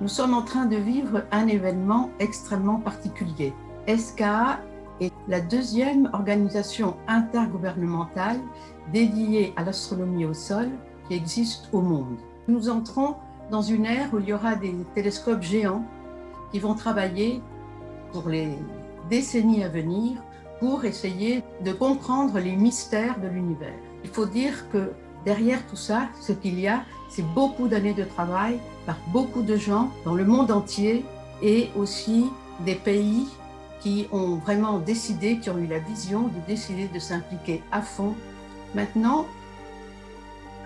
Nous sommes en train de vivre un événement extrêmement particulier. SKA est la deuxième organisation intergouvernementale dédiée à l'astronomie au sol qui existe au monde. Nous entrons dans une ère où il y aura des télescopes géants qui vont travailler pour les décennies à venir pour essayer de comprendre les mystères de l'univers. Il faut dire que derrière tout ça, ce qu'il y a, c'est beaucoup d'années de travail par beaucoup de gens dans le monde entier et aussi des pays qui ont vraiment décidé, qui ont eu la vision de décider de s'impliquer à fond. Maintenant,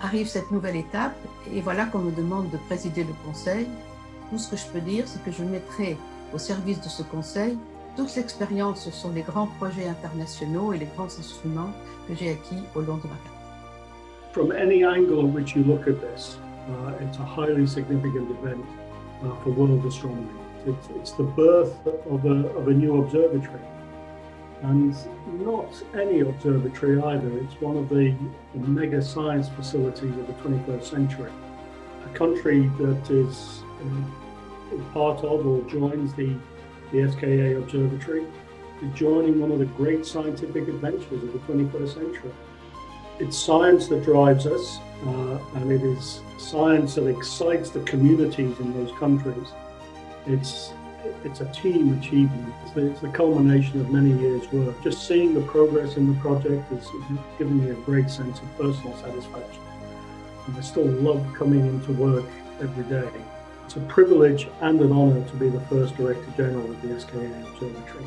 arrive cette nouvelle étape et voilà qu'on me demande de présider le conseil. Tout ce que je peux dire, c'est que je mettrai au service de ce conseil toute l'expérience sur les grands projets internationaux et les grands instruments que j'ai acquis au long de ma carrière. From any angle in which you look at this, uh, it's a highly significant event uh, for world astronomy. It's, it's the birth of a, of a new observatory. And not any observatory either, it's one of the, the mega science facilities of the 21st century. A country that is uh, part of or joins the, the SKA Observatory is joining one of the great scientific adventures of the 21st century. It's science that drives us, uh, and it is science that excites the communities in those countries. It's it's a team achievement. It's the, it's the, culmination of many years' work. Just seeing the progress in the project has, given me a great sense of personal satisfaction. And I still love coming into work every day. It's a privilege and an honour to be the first Director General of the SKA Observatory.